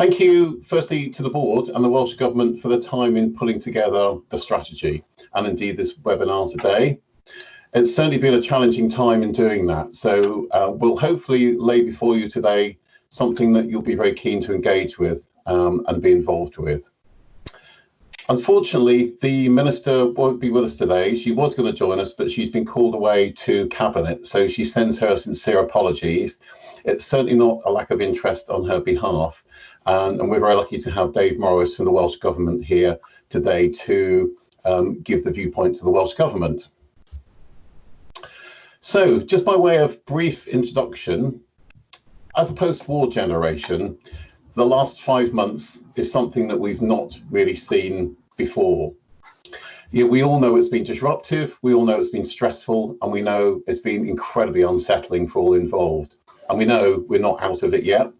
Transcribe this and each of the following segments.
Thank you, firstly, to the board and the Welsh Government for the time in pulling together the strategy and indeed this webinar today. It's certainly been a challenging time in doing that. So uh, we'll hopefully lay before you today something that you'll be very keen to engage with um, and be involved with. Unfortunately, the minister won't be with us today. She was going to join us, but she's been called away to cabinet. So she sends her sincere apologies. It's certainly not a lack of interest on her behalf. And, and, we're very lucky to have Dave Morris from the Welsh Government here today to um, give the viewpoint to the Welsh Government. So, just by way of brief introduction, as a post-war generation, the last five months is something that we've not really seen before. Yeah, we all know it's been disruptive, we all know it's been stressful, and we know it's been incredibly unsettling for all involved. And we know we're not out of it yet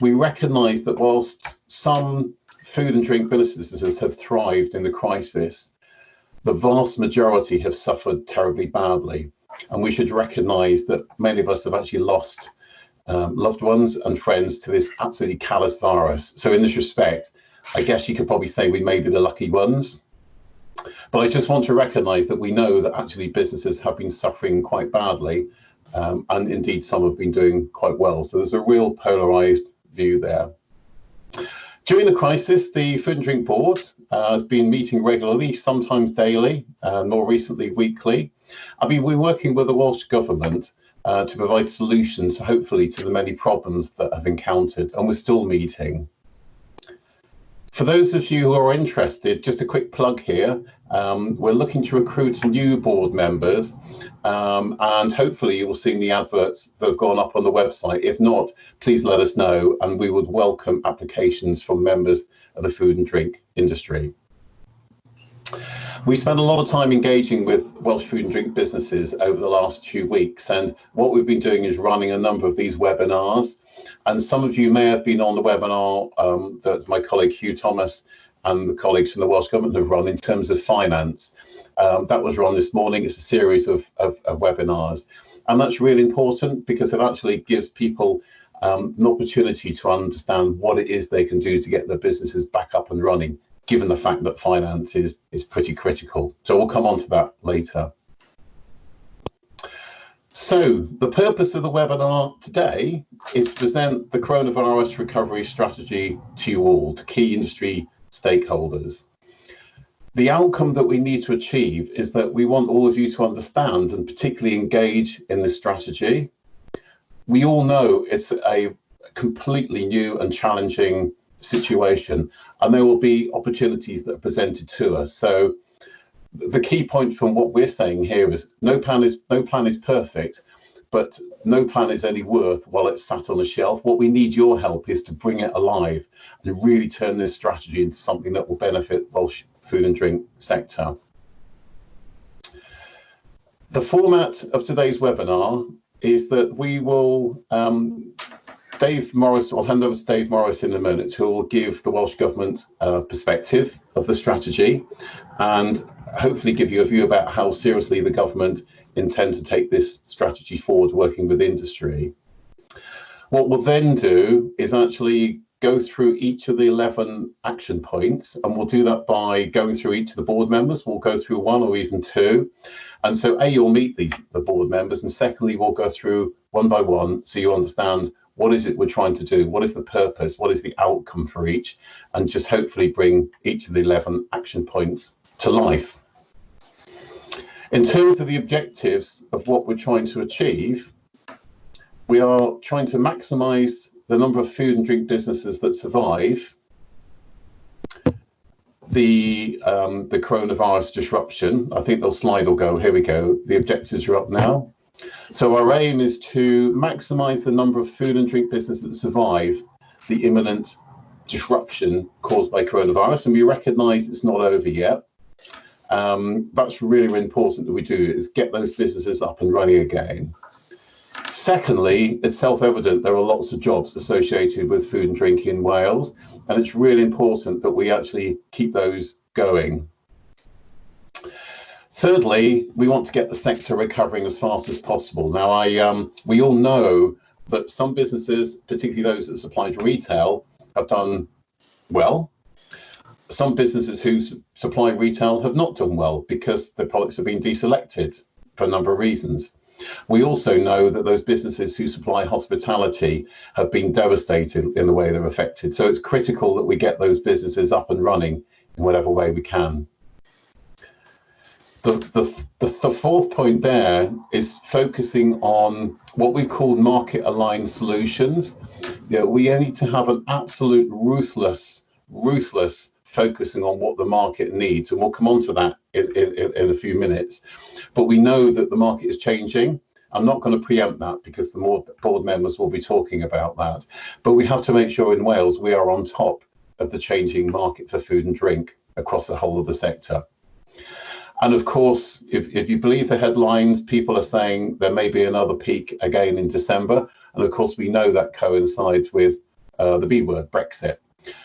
we recognise that whilst some food and drink businesses have thrived in the crisis, the vast majority have suffered terribly badly. And we should recognise that many of us have actually lost um, loved ones and friends to this absolutely callous virus. So in this respect, I guess you could probably say we may be the lucky ones. But I just want to recognise that we know that actually businesses have been suffering quite badly, um, and indeed some have been doing quite well. So there's a real polarised view there. During the crisis, the Food and Drink Board uh, has been meeting regularly, sometimes daily, uh, more recently weekly. I mean, we're working with the Welsh Government uh, to provide solutions, hopefully, to the many problems that have encountered, and we're still meeting. For those of you who are interested, just a quick plug here. Um, we're looking to recruit new board members, um, and hopefully you will see the adverts that have gone up on the website. If not, please let us know, and we would welcome applications from members of the food and drink industry. We spent a lot of time engaging with Welsh food and drink businesses over the last few weeks, and what we've been doing is running a number of these webinars. And some of you may have been on the webinar um, that my colleague Hugh Thomas and the colleagues from the Welsh Government have run in terms of finance. Um, that was run this morning. It's a series of, of, of, webinars. And that's really important because it actually gives people um, an opportunity to understand what it is they can do to get their businesses back up and running given the fact that finance is, is pretty critical. So we'll come on to that later. So the purpose of the webinar today is to present the coronavirus recovery strategy to you all, to key industry stakeholders. The outcome that we need to achieve is that we want all of you to understand and particularly engage in this strategy. We all know it's a completely new and challenging situation and there will be opportunities that are presented to us. So the key point from what we're saying here is no plan is no plan is perfect, but no plan is any worth while it's sat on a shelf. What we need your help is to bring it alive and really turn this strategy into something that will benefit Welsh food and drink sector. The format of today's webinar is that we will um, Dave Morris, I'll hand over to Dave Morris in a minute, who will give the Welsh Government uh, perspective of the strategy and hopefully give you a view about how seriously the government intend to take this strategy forward working with industry. What we'll then do is actually go through each of the 11 action points and we'll do that by going through each of the board members. We'll go through one or even two. And so A, you'll meet these the board members and secondly, we'll go through one by one so you understand what is it we're trying to do? What is the purpose? What is the outcome for each? And just hopefully bring each of the 11 action points to life. In terms of the objectives of what we're trying to achieve, we are trying to maximize the number of food and drink businesses that survive the um, the coronavirus disruption. I think the slide will go. Here we go. The objectives are up now. So our aim is to maximize the number of food and drink businesses that survive the imminent disruption caused by coronavirus. And we recognize it's not over yet. Um, that's really, really important that we do is get those businesses up and running again. Secondly, it's self-evident there are lots of jobs associated with food and drink in Wales, and it's really important that we actually keep those going. Thirdly, we want to get the sector recovering as fast as possible. Now, I um, we all know that some businesses, particularly those that supply retail, have done well. Some businesses who supply retail have not done well because the products have been deselected for a number of reasons. We also know that those businesses who supply hospitality have been devastated in the way they're affected. So it's critical that we get those businesses up and running in whatever way we can. The, the, the, the fourth point there is focusing on what we call market aligned solutions. You know, we need to have an absolute ruthless, ruthless focusing on what the market needs. And we'll come on to that in, in, in a few minutes. But we know that the market is changing. I'm not going to preempt that because the more board members will be talking about that. But we have to make sure in Wales we are on top of the changing market for food and drink across the whole of the sector. And of course, if, if you believe the headlines, people are saying there may be another peak again in December. And of course, we know that coincides with uh, the B word, Brexit.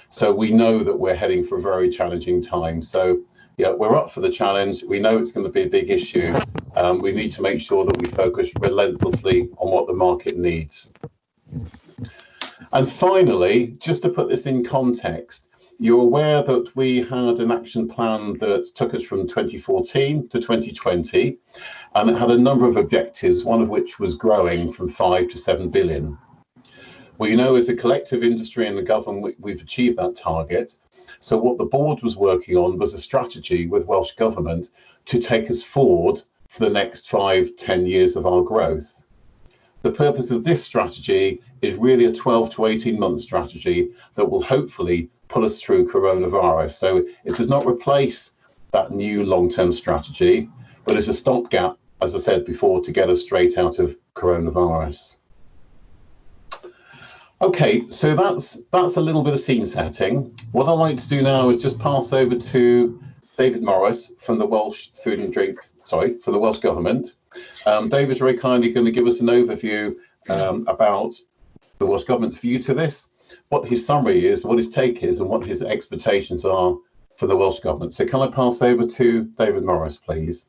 So we know that we're heading for a very challenging time. So yeah, we're up for the challenge. We know it's going to be a big issue. Um, we need to make sure that we focus relentlessly on what the market needs. And finally, just to put this in context, you're aware that we had an action plan that took us from 2014 to 2020, and it had a number of objectives, one of which was growing from 5 to 7 billion. We know as a collective industry and the government, we've achieved that target. So what the board was working on was a strategy with Welsh Government to take us forward for the next five, 10 years of our growth. The purpose of this strategy is really a 12 to 18 month strategy that will hopefully pull us through coronavirus. So it does not replace that new long-term strategy, but it's a stopgap, as I said before, to get us straight out of coronavirus. Okay, so that's that's a little bit of scene setting. What I'd like to do now is just pass over to David Morris from the Welsh Food and Drink, sorry, for the Welsh Government. Um, David's very kindly going to give us an overview um, about the Welsh Government's view to this what his summary is, what his take is, and what his expectations are for the Welsh Government. So can I pass over to David Morris, please?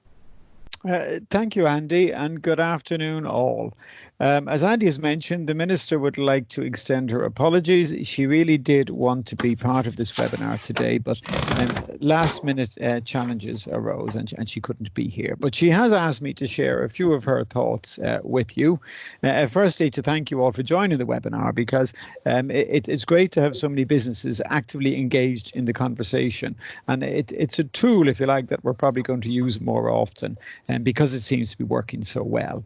Uh, thank you, Andy, and good afternoon, all. Um, as Andy has mentioned, the Minister would like to extend her apologies. She really did want to be part of this webinar today, but um, last minute uh, challenges arose and, and she couldn't be here. But she has asked me to share a few of her thoughts uh, with you. Uh, firstly, to thank you all for joining the webinar because um, it, it's great to have so many businesses actively engaged in the conversation. And it, it's a tool, if you like, that we're probably going to use more often and because it seems to be working so well.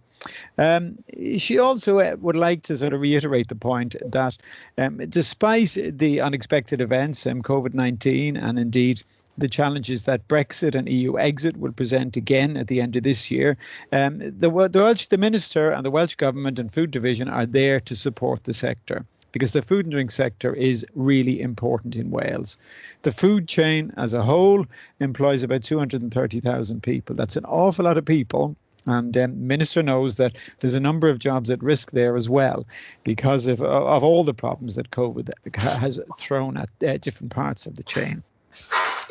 Um, she also uh, would like to sort of reiterate the point that um, despite the unexpected events, um, COVID 19, and indeed the challenges that Brexit and EU exit will present again at the end of this year. Um, the, the, Welsh, the Minister and the Welsh Government and Food Division are there to support the sector because the food and drink sector is really important in Wales. The food chain as a whole employs about 230,000 people. That's an awful lot of people and um, minister knows that there's a number of jobs at risk there as well because of, of all the problems that COVID has thrown at uh, different parts of the chain.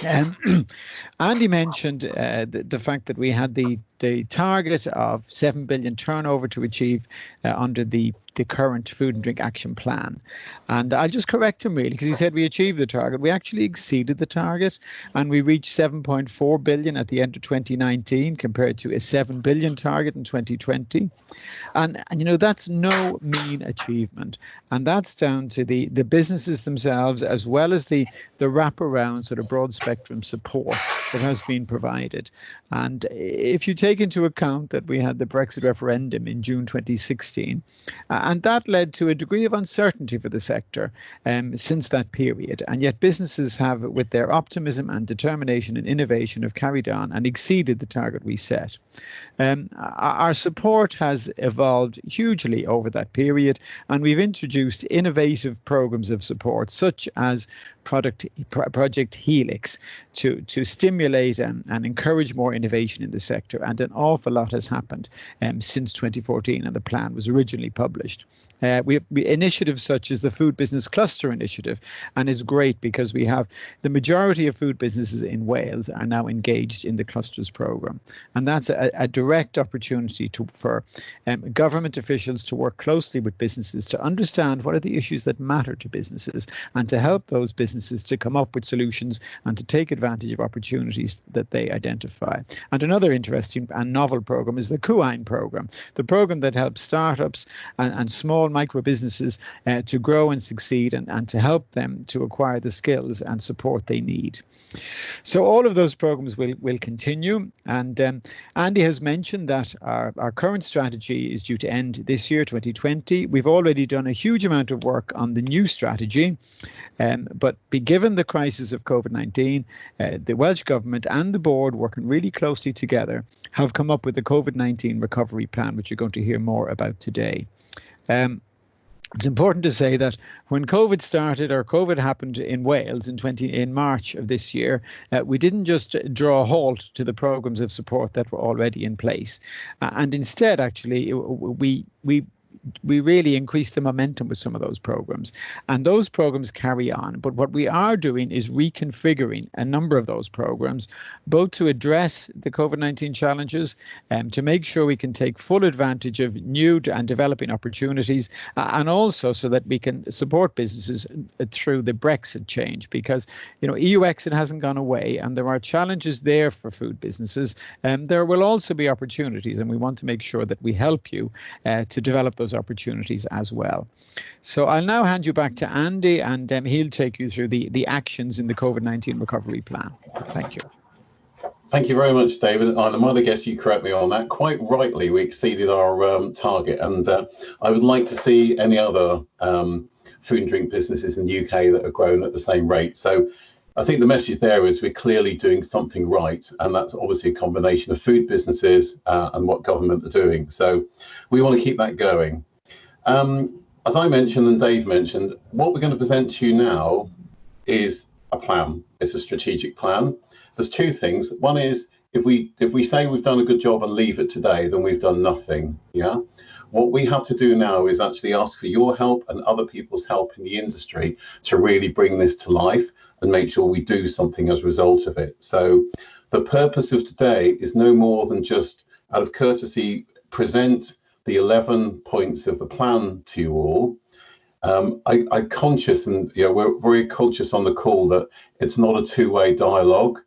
Um, Andy mentioned uh, the, the, fact that we had the the target of 7 billion turnover to achieve uh, under the the current food and drink action plan. And I'll just correct him really because he said we achieved the target. We actually exceeded the target and we reached 7.4 billion at the end of 2019 compared to a 7 billion target in 2020. And, and you know that's no mean achievement. And that's down to the the businesses themselves as well as the the wraparound sort of broad spectrum support that has been provided. And if you take into account that we had the Brexit referendum in June 2016, uh, and that led to a degree of uncertainty for the sector um, since that period. And yet businesses have, with their optimism and determination and innovation, have carried on and exceeded the target we set. Um, our support has evolved hugely over that period, and we've introduced innovative programs of support, such as product, Project Helix to, to stimulate and, and encourage more innovation in the sector. And an awful lot has happened um, since 2014 and the plan was originally published. Uh, we, we initiatives such as the Food Business Cluster Initiative, and it's great because we have the majority of food businesses in Wales are now engaged in the clusters program, and that's a, a direct opportunity to for um, government officials to work closely with businesses to understand what are the issues that matter to businesses and to help those businesses to come up with solutions and to take advantage of opportunities that they identify. And another interesting and novel program is the Cywain program, the program that helps startups and, and small micro businesses uh, to grow and succeed and, and to help them to acquire the skills and support they need. So all of those programs will will continue. And um, Andy has mentioned that our, our current strategy is due to end this year, 2020. We've already done a huge amount of work on the new strategy, um, but be given the crisis of COVID-19, uh, the Welsh Government and the board working really closely together have come up with the COVID-19 recovery plan, which you're going to hear more about today. Um, it's important to say that when COVID started or COVID happened in Wales in 20 in March of this year, uh, we didn't just draw a halt to the programs of support that were already in place, uh, and instead, actually, we we we really increase the momentum with some of those programs. And those programs carry on. But what we are doing is reconfiguring a number of those programs both to address the covid-19 challenges and um, to make sure we can take full advantage of new and developing opportunities uh, and also so that we can support businesses uh, through the brexit change. Because you know eu exit hasn't gone away and there are challenges there for food businesses. And um, there will also be opportunities and we want to make sure that we help you uh, to develop those opportunities as well. So I'll now hand you back to Andy and um, he'll take you through the, the actions in the COVID-19 recovery plan. Thank you. Thank you very much, David. And I might guess you correct me on that. Quite rightly, we exceeded our um, target. And uh, I would like to see any other um, food and drink businesses in the UK that are growing at the same rate. So I think the message there is we're clearly doing something right, and that's obviously a combination of food businesses uh, and what government are doing. So we want to keep that going. Um, as I mentioned and Dave mentioned, what we're going to present to you now is a plan. It's a strategic plan. There's two things. One is if we if we say we've done a good job and leave it today, then we've done nothing. Yeah. What we have to do now is actually ask for your help and other people's help in the industry to really bring this to life and make sure we do something as a result of it. So the purpose of today is no more than just out of courtesy present the 11 points of the plan to you all. Um, I, I conscious and you know, we're very conscious on the call that it's not a two-way dialogue.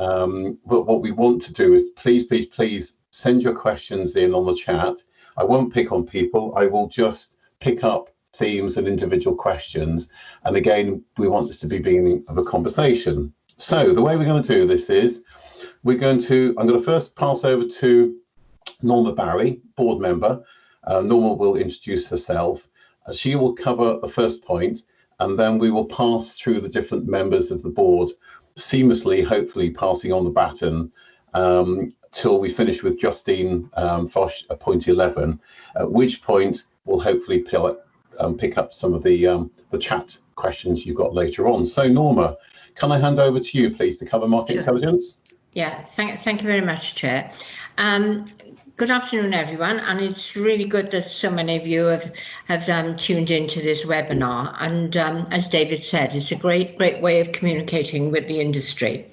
Um, but what we want to do is please, please, please send your questions in on the chat. I won't pick on people. I will just pick up themes and individual questions. And again, we want this to be beginning of a conversation. So the way we're going to do this is we're going to, I'm going to first pass over to Norma Barry, board member. Uh, Norma will introduce herself. Uh, she will cover the first point, and then we will pass through the different members of the board, seamlessly, hopefully passing on the baton um, till we finish with Justine um, Foch at point 11, at which point we'll hopefully um, pick up some of the um, the chat questions you've got later on. So Norma, can I hand over to you, please, to cover market sure. intelligence? Yeah, thank, thank you very much, Chair. Um, good afternoon, everyone, and it's really good that so many of you have, have um, tuned into this webinar. And um, as David said, it's a great, great way of communicating with the industry.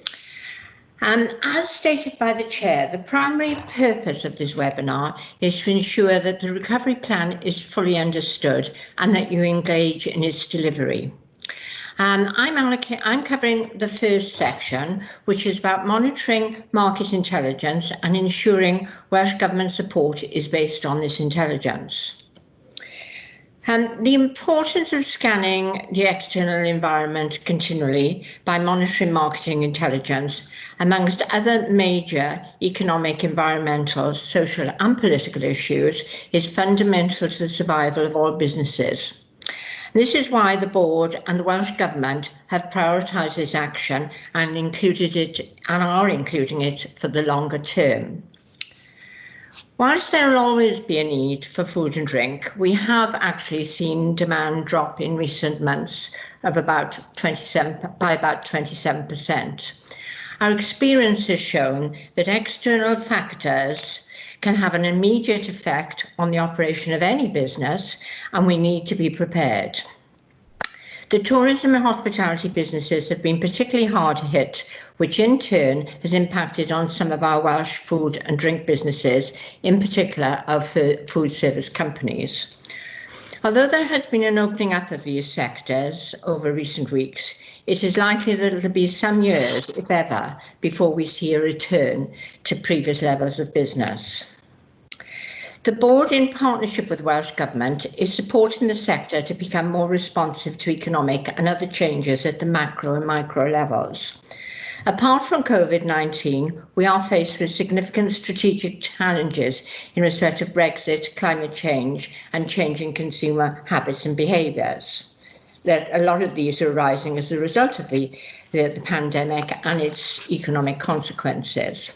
Um, as stated by the Chair, the primary purpose of this webinar is to ensure that the recovery plan is fully understood and that you engage in its delivery. I'm, I'm covering the first section, which is about monitoring market intelligence and ensuring Welsh Government support is based on this intelligence. Um, the importance of scanning the external environment continually by monitoring marketing intelligence, amongst other major economic, environmental, social and political issues, is fundamental to the survival of all businesses. This is why the board and the Welsh Government have prioritised this action and included it and are including it for the longer term. Whilst there will always be a need for food and drink, we have actually seen demand drop in recent months of about 27 by about 27%. Our experience has shown that external factors can have an immediate effect on the operation of any business and we need to be prepared. The tourism and hospitality businesses have been particularly hard hit, which in turn has impacted on some of our Welsh food and drink businesses, in particular our food service companies. Although there has been an opening up of these sectors over recent weeks, it is likely that it'll be some years, if ever, before we see a return to previous levels of business. The board, in partnership with Welsh Government, is supporting the sector to become more responsive to economic and other changes at the macro and micro levels. Apart from COVID-19, we are faced with significant strategic challenges in respect of Brexit, climate change and changing consumer habits and behaviours. That a lot of these are arising as a result of the, the, the pandemic and its economic consequences.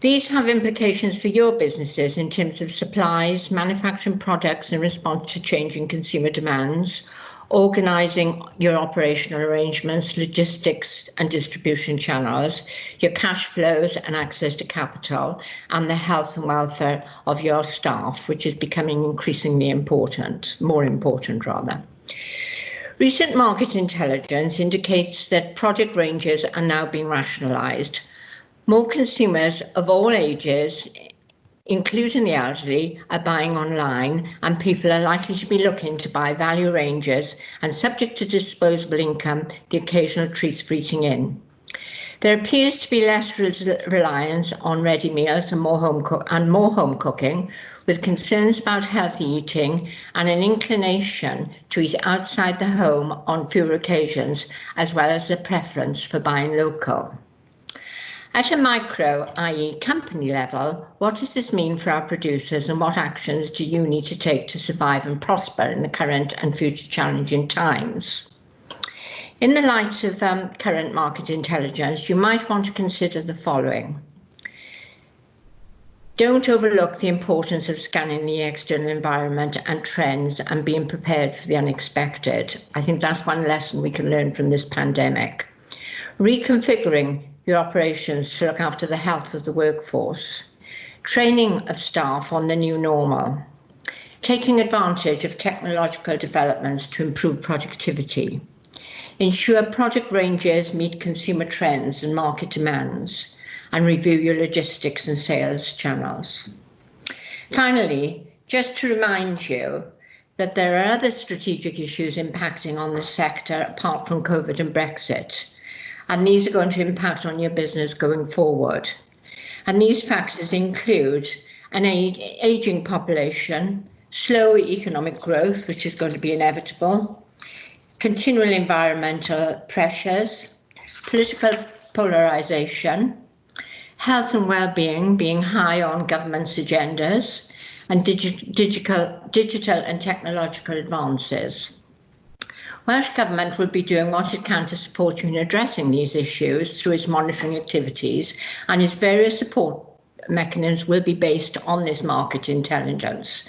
These have implications for your businesses in terms of supplies, manufacturing products in response to changing consumer demands, organising your operational arrangements, logistics and distribution channels, your cash flows and access to capital, and the health and welfare of your staff, which is becoming increasingly important, more important rather. Recent market intelligence indicates that product ranges are now being rationalised more consumers of all ages, including the elderly, are buying online and people are likely to be looking to buy value ranges and subject to disposable income, the occasional treats for eating in. There appears to be less reliance on ready meals and more home and more home cooking, with concerns about healthy eating and an inclination to eat outside the home on fewer occasions, as well as the preference for buying local. At a micro, i.e. company level, what does this mean for our producers and what actions do you need to take to survive and prosper in the current and future challenging times? In the light of um, current market intelligence, you might want to consider the following. Don't overlook the importance of scanning the external environment and trends and being prepared for the unexpected. I think that's one lesson we can learn from this pandemic. Reconfiguring your operations to look after the health of the workforce, training of staff on the new normal, taking advantage of technological developments to improve productivity, ensure product ranges meet consumer trends and market demands, and review your logistics and sales channels. Finally, just to remind you that there are other strategic issues impacting on the sector apart from COVID and Brexit, and these are going to impact on your business going forward. And these factors include an aging population, slow economic growth, which is going to be inevitable, continual environmental pressures, political polarisation, health and well-being being high on government's agendas, and digi digital, digital and technological advances. Welsh Government will be doing what it can to support you in addressing these issues through its monitoring activities and its various support mechanisms will be based on this market intelligence.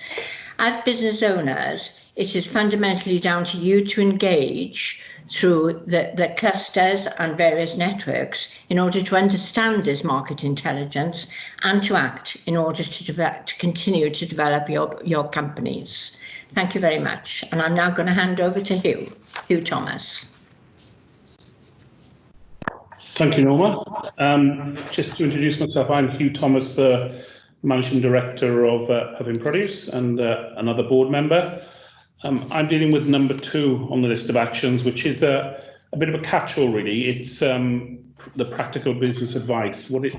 As business owners, it is fundamentally down to you to engage through the, the clusters and various networks in order to understand this market intelligence and to act in order to, develop, to continue to develop your, your companies. Thank you very much. And I'm now going to hand over to Hugh, Hugh Thomas. Thank you, Norma. Um, just to introduce myself, I'm Hugh Thomas, the Managing Director of uh, Produce and uh, another board member. Um, I'm dealing with number two on the list of actions, which is a, a bit of a catch-all, really. It's um, the practical business advice. What it,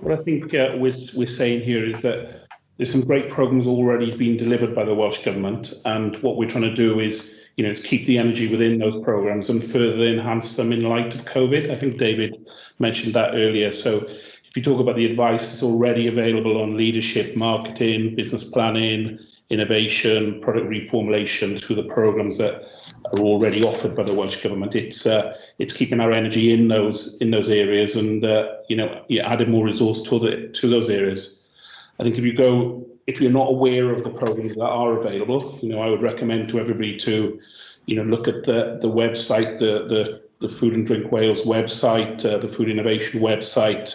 what I think uh, we're, we're saying here is that there's some great programs already being delivered by the Welsh Government, and what we're trying to do is, you know, is keep the energy within those programs and further enhance them in light of COVID. I think David mentioned that earlier. So if you talk about the advice that's already available on leadership, marketing, business planning, innovation, product reformulation through the programs that are already offered by the Welsh Government, it's uh, it's keeping our energy in those in those areas and uh, you know adding more resource to the to those areas. I think if you go, if you're not aware of the programs that are available, you know, I would recommend to everybody to, you know, look at the the website, the the the Food and Drink Wales website, uh, the Food Innovation website,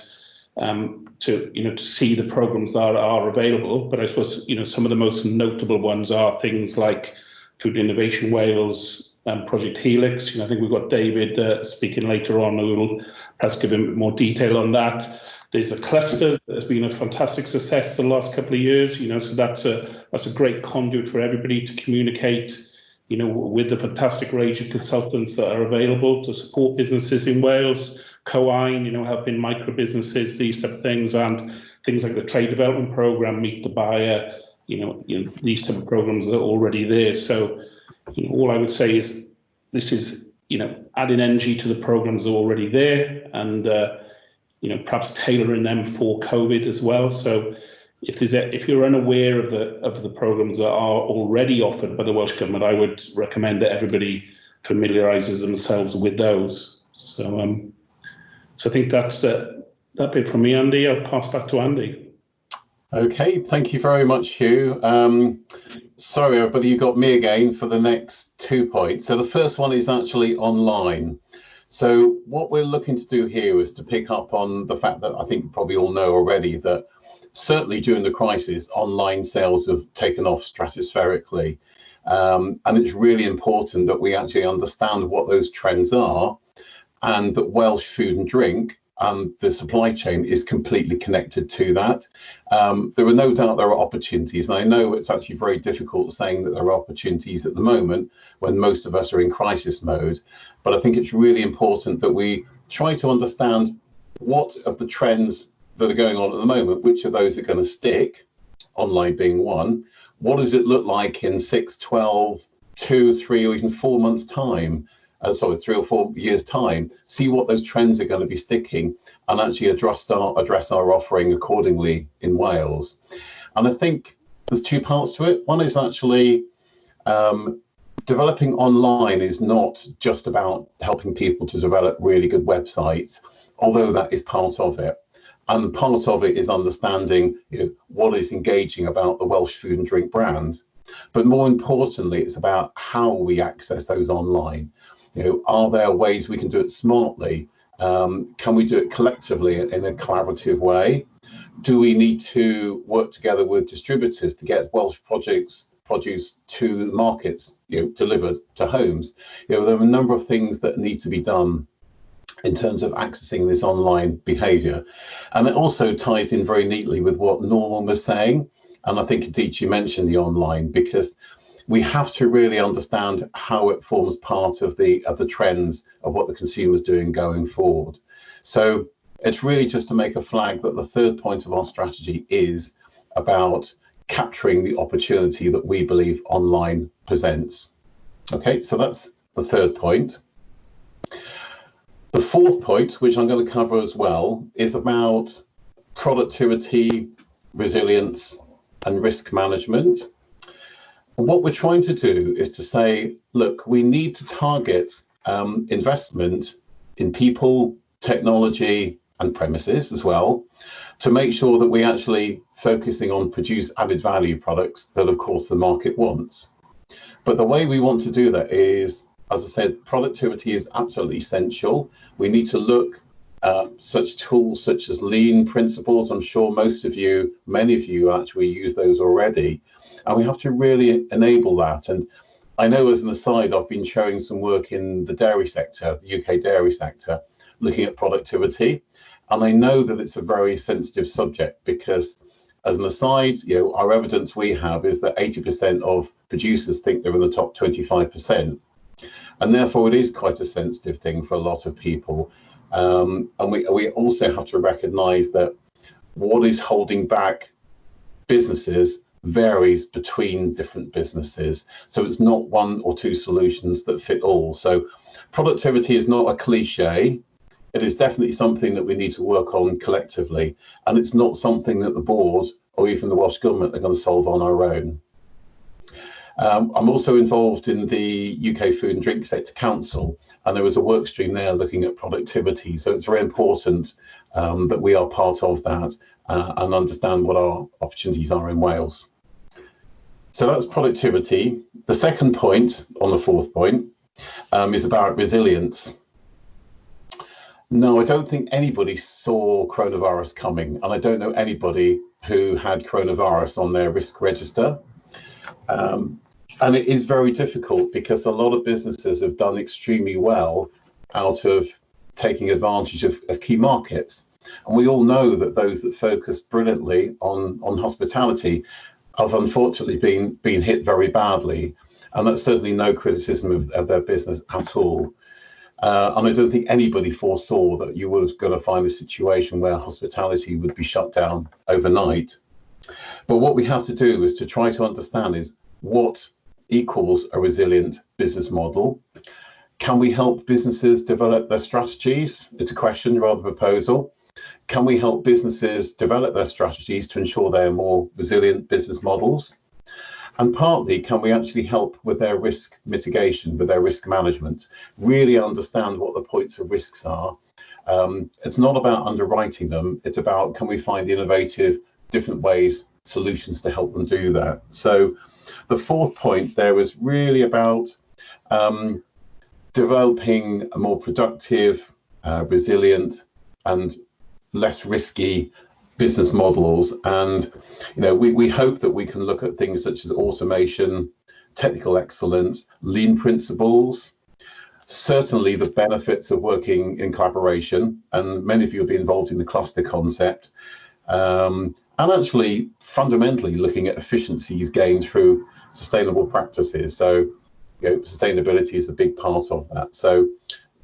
um, to you know to see the programs that are available. But I suppose you know some of the most notable ones are things like Food Innovation Wales, um, Project Helix. You know, I think we've got David uh, speaking later on who will perhaps give him more detail on that. There's a cluster that has been a fantastic success the last couple of years. You know, so that's a that's a great conduit for everybody to communicate. You know, with the fantastic range of consultants that are available to support businesses in Wales Cywain, you know, helping micro businesses, these type of things, and things like the trade development program, Meet the Buyer, you know, you know these type of programs are already there. So, you know, all I would say is this is, you know, adding energy to the programs that are already there, and uh, you know, perhaps tailoring them for COVID as well. So, if there's a, if you're unaware of the of the programs that are already offered by the Welsh government, I would recommend that everybody familiarises themselves with those. So, um, so I think that's uh, that bit from me, Andy. I'll pass back to Andy. Okay, thank you very much, Hugh. Um, sorry, everybody, you got me again for the next two points. So the first one is actually online. So what we're looking to do here is to pick up on the fact that I think you probably all know already that certainly during the crisis, online sales have taken off stratospherically. Um, and it's really important that we actually understand what those trends are and that Welsh food and drink and the supply chain is completely connected to that. Um, there are no doubt there are opportunities, and I know it's actually very difficult saying that there are opportunities at the moment when most of us are in crisis mode. But I think it's really important that we try to understand what of the trends that are going on at the moment, which of those are going to stick, online being one. What does it look like in 6, 12, 2, 3, or even four months' time? Uh, sorry, three or four years' time, see what those trends are going to be sticking, and actually address our address our offering accordingly in Wales. And I think there's two parts to it. One is actually um, developing online is not just about helping people to develop really good websites, although that is part of it. And part of it is understanding you know, what is engaging about the Welsh food and drink brand. But more importantly, it's about how we access those online. You know, are there ways we can do it smartly? Um, can we do it collectively in a collaborative way? Do we need to work together with distributors to get Welsh projects produce to markets, you know, delivered to homes? You know, there are a number of things that need to be done in terms of accessing this online behavior. And it also ties in very neatly with what Norman was saying. And I think indeed you mentioned the online because we have to really understand how it forms part of the of the trends of what the consumer is doing going forward. So it's really just to make a flag that the third point of our strategy is about capturing the opportunity that we believe online presents. Okay, so that's the third point. The fourth point, which I'm going to cover as well, is about productivity, resilience, and risk management what we're trying to do is to say, look, we need to target um, investment in people, technology, and premises as well to make sure that we actually focusing on produce added value products that of course the market wants. But the way we want to do that is, as I said, productivity is absolutely essential. We need to look uh, such tools such as lean principles. I'm sure most of you, many of you actually use those already. And we have to really enable that. And I know as an aside, I've been showing some work in the dairy sector, the UK dairy sector, looking at productivity. And I know that it's a very sensitive subject because as an aside, you know, our evidence we have is that 80% of producers think they're in the top 25%. And therefore, it is quite a sensitive thing for a lot of people. Um, and we, we also have to recognize that what is holding back businesses varies between different businesses. So it's not one or two solutions that fit all. So productivity is not a cliche. It is definitely something that we need to work on collectively. And it's not something that the board or even the Welsh Government are going to solve on our own. Um, I'm also involved in the UK Food and Drink Sector Council, and there was a work stream there looking at productivity. So it's very important um, that we are part of that uh, and understand what our opportunities are in Wales. So that's productivity. The second point on the fourth point um, is about resilience. No, I don't think anybody saw coronavirus coming, and I don't know anybody who had coronavirus on their risk register. Um, and it is very difficult because a lot of businesses have done extremely well out of taking advantage of, of key markets. And we all know that those that focused brilliantly on, on hospitality have unfortunately been, been hit very badly. And that's certainly no criticism of, of their business at all. Uh, and I don't think anybody foresaw that you were going to find a situation where hospitality would be shut down overnight. But what we have to do is to try to understand is what equals a resilient business model. Can we help businesses develop their strategies? It's a question rather than a proposal. Can we help businesses develop their strategies to ensure they're more resilient business models? And partly, can we actually help with their risk mitigation, with their risk management, really understand what the points of risks are? Um, it's not about underwriting them, it's about can we find innovative, different ways, solutions to help them do that. So the fourth point there was really about um, developing a more productive, uh, resilient, and less risky business models. And you know, we, we hope that we can look at things such as automation, technical excellence, lean principles, certainly the benefits of working in collaboration. And many of you will be involved in the cluster concept. Um, and actually fundamentally looking at efficiencies gained through sustainable practices. So you know, sustainability is a big part of that. So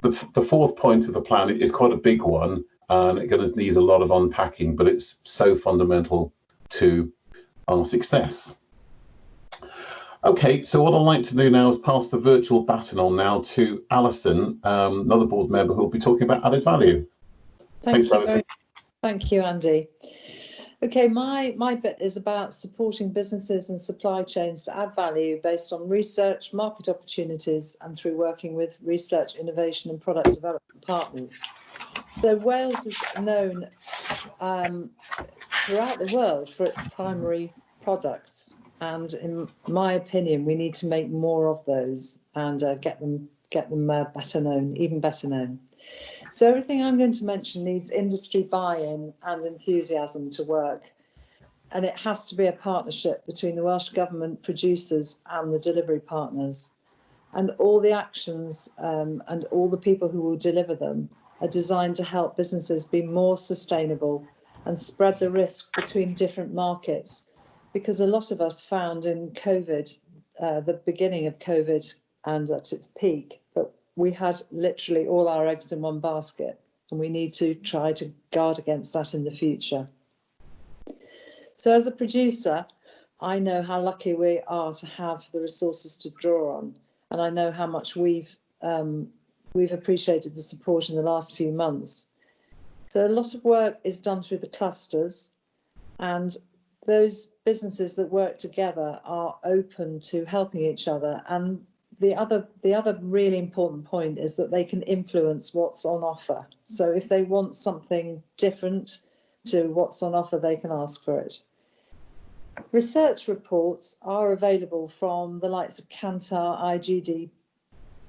the, the fourth point of the plan is quite a big one and it going to need a lot of unpacking, but it's so fundamental to our success. Okay, so what I'd like to do now is pass the virtual baton on now to Alison, um, another board member who will be talking about added value. Thank Thanks, Alison. Very, thank you, Andy. Okay, my, my bit is about supporting businesses and supply chains to add value based on research, market opportunities, and through working with research, innovation, and product development partners. So Wales is known um, throughout the world for its primary products, and in my opinion, we need to make more of those and uh, get them get them uh, better known, even better known. So everything I'm going to mention needs industry buy-in and enthusiasm to work. And it has to be a partnership between the Welsh Government producers and the delivery partners. And all the actions um, and all the people who will deliver them are designed to help businesses be more sustainable and spread the risk between different markets. Because a lot of us found in COVID, uh, the beginning of COVID and at its peak, that we had literally all our eggs in one basket and we need to try to guard against that in the future. So as a producer, I know how lucky we are to have the resources to draw on and I know how much we've um, we've appreciated the support in the last few months. So a lot of work is done through the clusters and those businesses that work together are open to helping each other and the other the other really important point is that they can influence what's on offer. So if they want something different to what's on offer, they can ask for it. Research reports are available from the likes of Kantar, IGD,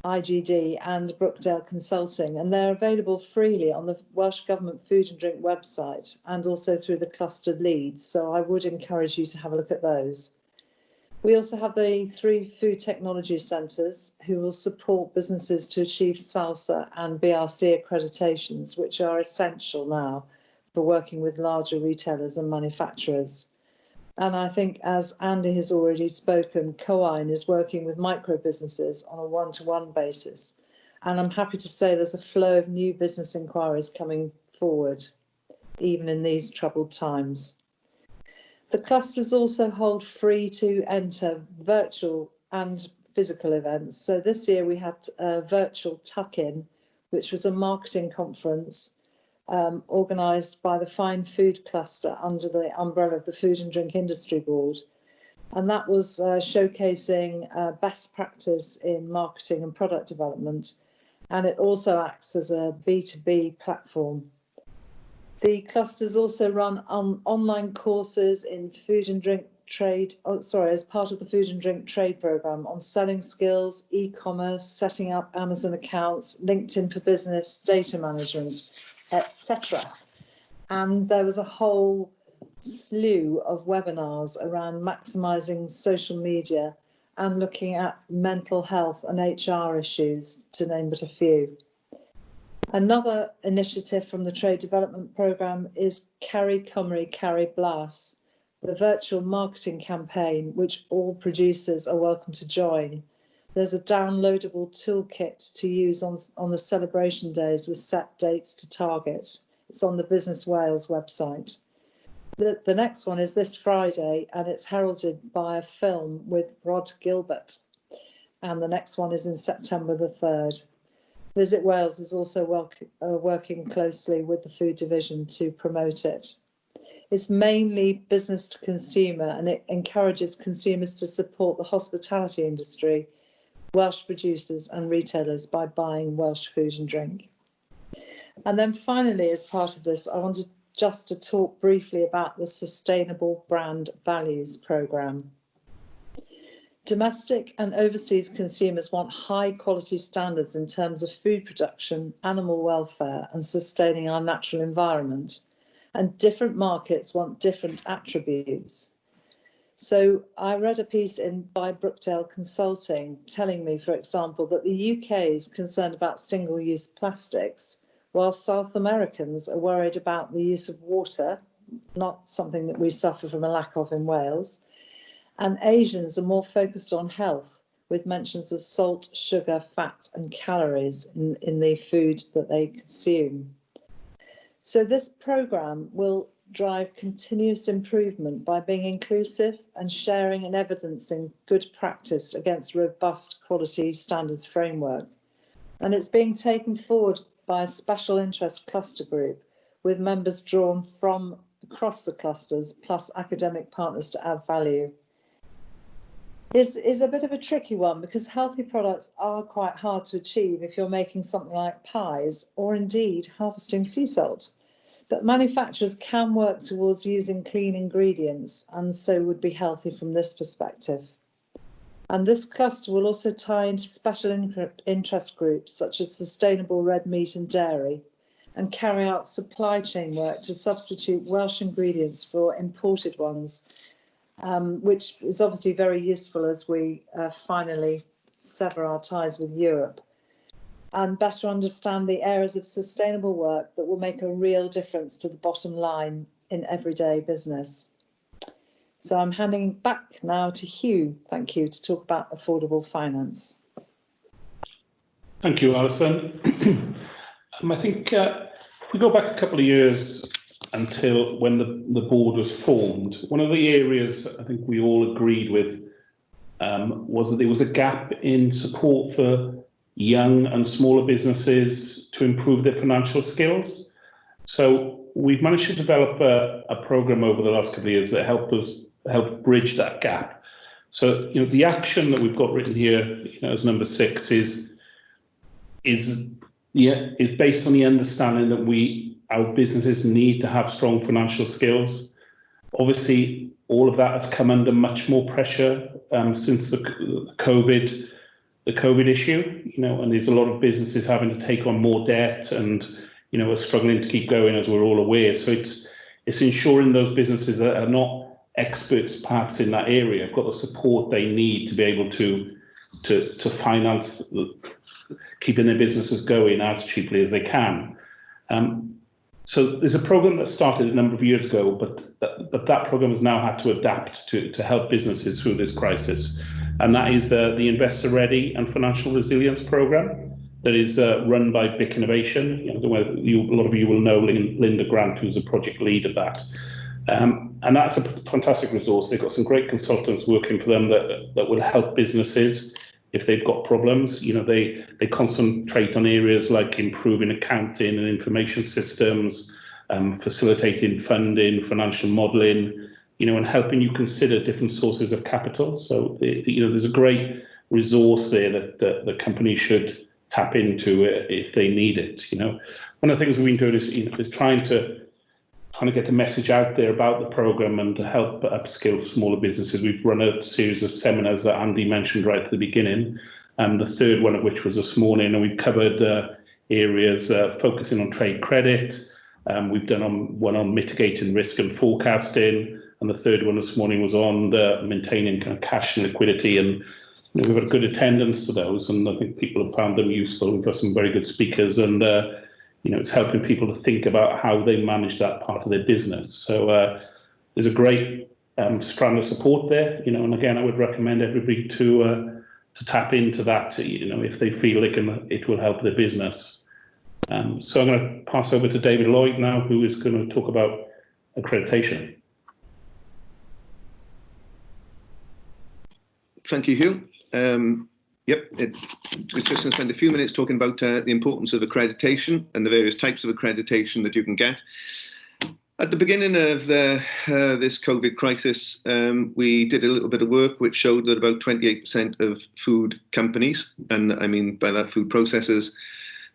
IGD and Brookdale Consulting, and they're available freely on the Welsh Government Food and Drink website and also through the clustered leads. So I would encourage you to have a look at those. We also have the three food technology centres who will support businesses to achieve SALSA and BRC accreditations, which are essential now for working with larger retailers and manufacturers. And I think, as Andy has already spoken, Cywain is working with micro businesses on a one to one basis. And I'm happy to say there's a flow of new business inquiries coming forward, even in these troubled times. The clusters also hold free to enter virtual and physical events. So this year we had a virtual tuck-in, which was a marketing conference um, organised by the Fine Food Cluster under the umbrella of the Food and Drink Industry Board. And that was uh, showcasing uh, best practice in marketing and product development. And it also acts as a B2B platform. The clusters also run on online courses in food and drink trade, oh, sorry, as part of the food and drink trade program on selling skills, e-commerce, setting up Amazon accounts, LinkedIn for business, data management, etc. And there was a whole slew of webinars around maximizing social media and looking at mental health and HR issues, to name but a few. Another initiative from the Trade Development Programme is Caru Cymru, Caru Blas, the virtual marketing campaign, which all producers are welcome to join. There's a downloadable toolkit to use on, on the celebration days with set dates to target. It's on the Business Wales website. The, the next one is this Friday and it's heralded by a film with Rhod Gilbert. And the next one is in September the 3rd. Visit Wales is also work, uh, working closely with the food division to promote it. It's mainly business to consumer and it encourages consumers to support the hospitality industry, Welsh producers and retailers by buying Welsh food and drink. And then finally, as part of this, I wanted just to talk briefly about the Sustainable Brand Values Programme. Domestic and overseas consumers want high quality standards in terms of food production, animal welfare and sustaining our natural environment and different markets want different attributes. So I read a piece in by Brookdale Consulting telling me, for example, that the UK is concerned about single-use plastics, while South Americans are worried about the use of water, not something that we suffer from a lack of in Wales, and Asians are more focused on health, with mentions of salt, sugar, fat and calories in, in the food that they consume. So this programme will drive continuous improvement by being inclusive and sharing and evidencing good practice against robust quality standards framework. And it's being taken forward by a special interest cluster group with members drawn from across the clusters plus academic partners to add value. Is is a bit of a tricky one because healthy products are quite hard to achieve if you're making something like pies or indeed harvesting sea salt. But manufacturers can work towards using clean ingredients and so would be healthy from this perspective. And this cluster will also tie into special interest groups such as sustainable red meat and dairy and carry out supply chain work to substitute Welsh ingredients for imported ones, um, which is obviously very useful as we uh, finally sever our ties with Europe and better understand the areas of sustainable work that will make a real difference to the bottom line in everyday business. So I'm handing back now to Hugh, thank you, to talk about affordable finance. Thank you, Alison. um, I think uh, if we go back a couple of years until when the, the board was formed, one of the areas I think we all agreed with um, was that there was a gap in support for young and smaller businesses to improve their financial skills. So we've managed to develop a, a program over the last couple of years that helped us help bridge that gap. So you know the action that we've got written here you know, as number six is is yeah is based on the understanding that we our businesses need to have strong financial skills. Obviously, all of that has come under much more pressure um, since the, COVID the COVID issue, you know, and there's a lot of businesses having to take on more debt and, you know, are struggling to keep going as we're all aware. So it's it's ensuring those businesses that are not experts perhaps in that area have got the support they need to be able to to to finance keeping their businesses going as cheaply as they can. Um, so there's a program that started a number of years ago, but that, but that program has now had to adapt to, to help businesses through this crisis and that is uh, the Investor Ready and Financial Resilience Program that is uh, run by BIC Innovation. You know, you, a lot of you will know Linda Grant, who's the project lead of that. Um, and that's a fantastic resource. They've got some great consultants working for them that, that will help businesses if they've got problems. You know, they, they concentrate on areas like improving accounting and information systems, um, facilitating funding, financial modelling, you know, and helping you consider different sources of capital. So, you know, there's a great resource there that, that the company should tap into if they need it. You know, one of the things we've been doing is, you know, is trying to trying to get the message out there about the program and to help upskill smaller businesses. We've run a series of seminars that Andy mentioned right at the beginning, and the third one of which was this morning, and we've covered uh, areas uh, focusing on trade credit. Um, we've done on, one on mitigating risk and forecasting, and the third one this morning was on maintaining kind of cash and liquidity. And you know, we've had good attendance to those, and I think people have found them useful. We've got some very good speakers, and uh, you know, it's helping people to think about how they manage that part of their business. So uh, there's a great um, strand of support there, you know, and again, I would recommend everybody to uh, to tap into that, you know, if they feel they can, it will help their business. Um, so I'm going to pass over to David Lloyd now, who is going to talk about accreditation. Thank you, Hugh. Um, Yep, it, was just going to spend a few minutes talking about uh, the importance of accreditation and the various types of accreditation that you can get. At the beginning of the, uh, this COVID crisis, um, we did a little bit of work which showed that about 28% of food companies, and I mean by that food processors,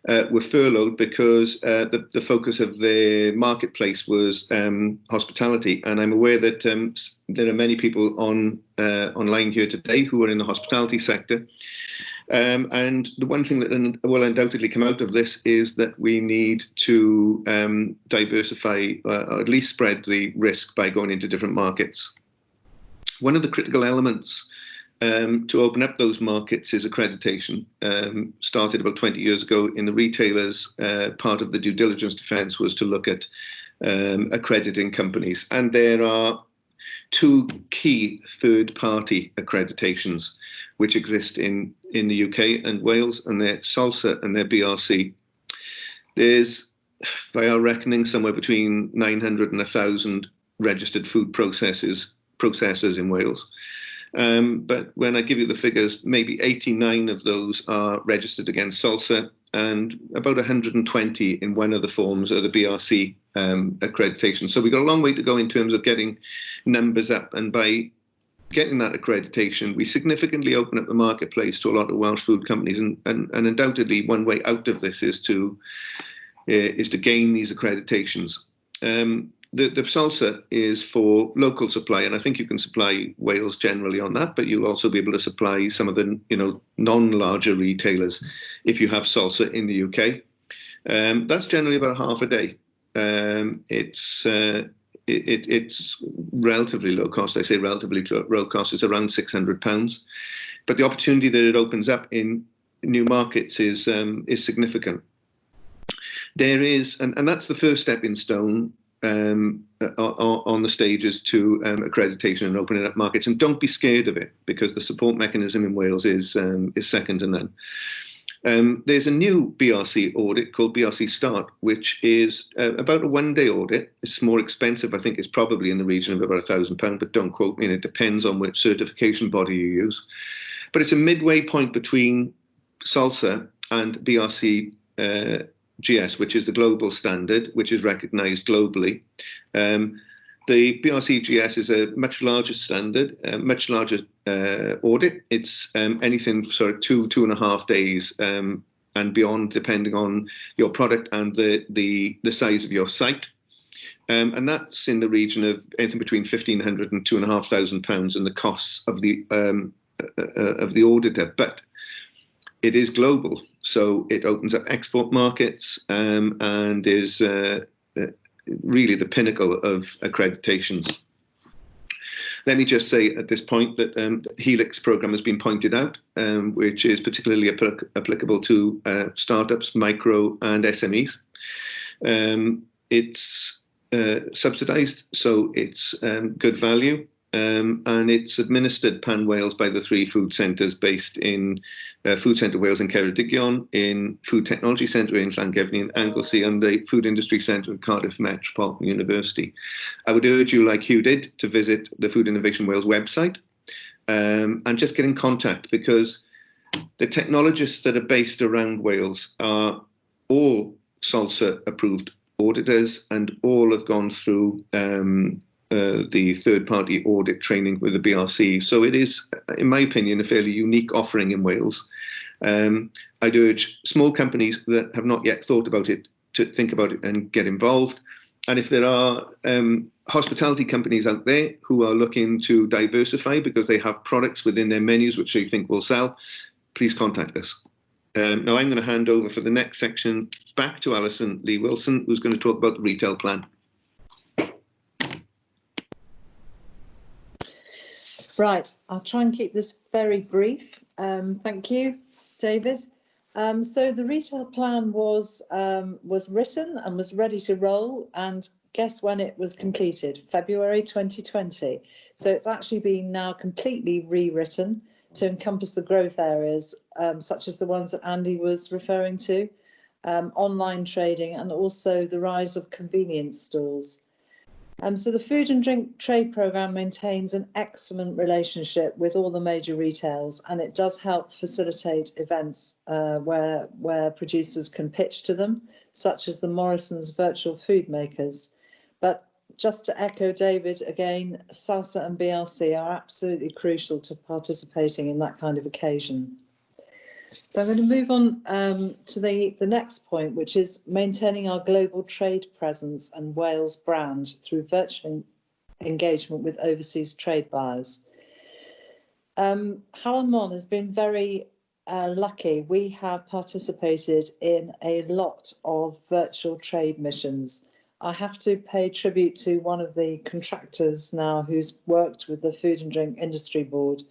uh, were furloughed because uh, the, the, focus of the marketplace was um, hospitality. And I'm aware that um, there are many people on uh, online here today who are in the hospitality sector. Um, and the one thing that will undoubtedly come out of this is that we need to um, diversify uh, or at least spread the risk by going into different markets. One of the critical elements um, to open up those markets is accreditation. Um, started about 20 years ago in the retailers. Uh, part of the due diligence defence was to look at um, accrediting companies, and there are two key third-party accreditations which exist in in the UK and Wales, and they're SALSA and they're BRC. There's, by our reckoning, somewhere between 900 and 1,000 registered food processes processors in Wales. Um, but when I give you the figures, maybe 89 of those are registered against SALSA, and about 120 in one of the forms are the BRC um, accreditation. So we've got a long way to go in terms of getting numbers up. And by getting that accreditation, we significantly open up the marketplace to a lot of Welsh food companies. And, and, and undoubtedly, one way out of this is to uh, is to gain these accreditations. Um, the, the salsa is for local supply, and I think you can supply Wales generally on that, but you'll also be able to supply some of the you know non-larger retailers if you have salsa in the UK. Um, that's generally about half a day. Um, it's uh, it, it's relatively low cost. I say relatively low cost. It's around six hundred pounds, but the opportunity that it opens up in new markets is um, is significant. There is, and, and that's the first stepping stone um, on the stages to um, accreditation and opening up markets. And don't be scared of it because the support mechanism in Wales is um, is second to none. Um, there's a new BRC audit called BRC Start, which is uh, about a one-day audit. It's more expensive. I think it's probably in the region of about a thousand pound, but don't quote me. And it depends on which certification body you use. But it's a midway point between SALSA and BRC uh, GS, which is the global standard, which is recognized globally. Um, the BRCGS is a much larger standard, a much larger uh, audit. It's um, anything sort of two, two and a half days um, and beyond, depending on your product and the, the, the size of your site. Um, and that's in the region of anything between 1,500 and 2,500 pounds in the costs of the, um, uh, uh, of the auditor. But it is global. So it opens up export markets um, and is uh, uh, really the pinnacle of accreditations. Let me just say at this point that um, Helix program has been pointed out, um, which is particularly applic applicable to uh, startups, micro and SMEs. Um, it's uh, subsidized, so it's um, good value. Um, and it's administered pan Wales by the three food centres based in uh, Food Centre Wales in Ceredigion, in Food Technology Centre in Llangefni in Anglesey, and the Food Industry Centre at Cardiff Metropolitan University. I would urge you, like you did, to visit the Food Innovation Wales website um, and just get in contact because the technologists that are based around Wales are all SALSA approved auditors and all have gone through um, uh, the third party audit training with the BRC. So it is, in my opinion, a fairly unique offering in Wales. Um, I'd urge small companies that have not yet thought about it to think about it and get involved. And if there are um, hospitality companies out there who are looking to diversify because they have products within their menus which they think will sell, please contact us. Um, now I'm going to hand over for the next section back to Alison Lee Wilson, who's going to talk about the retail plan. Right, I'll try and keep this very brief. Um, thank you, David. Um, so the retail plan was um, was written and was ready to roll, and guess when it was completed? February 2020. So it's actually been now completely rewritten to encompass the growth areas, um, such as the ones that Andy was referring to, um, online trading, and also the rise of convenience stores. Um, so the food and drink trade programme maintains an excellent relationship with all the major retails and it does help facilitate events uh, where, where producers can pitch to them, such as the Morrison's virtual food makers. But just to echo David again, SALSA and BRC are absolutely crucial to participating in that kind of occasion. So I'm going to move on um, to the, the next point, which is maintaining our global trade presence and Wales brand through virtual engagement with overseas trade buyers. Um, Mon has been very uh, lucky. We have participated in a lot of virtual trade missions. I have to pay tribute to one of the contractors now who's worked with the Food and Drink Industry Board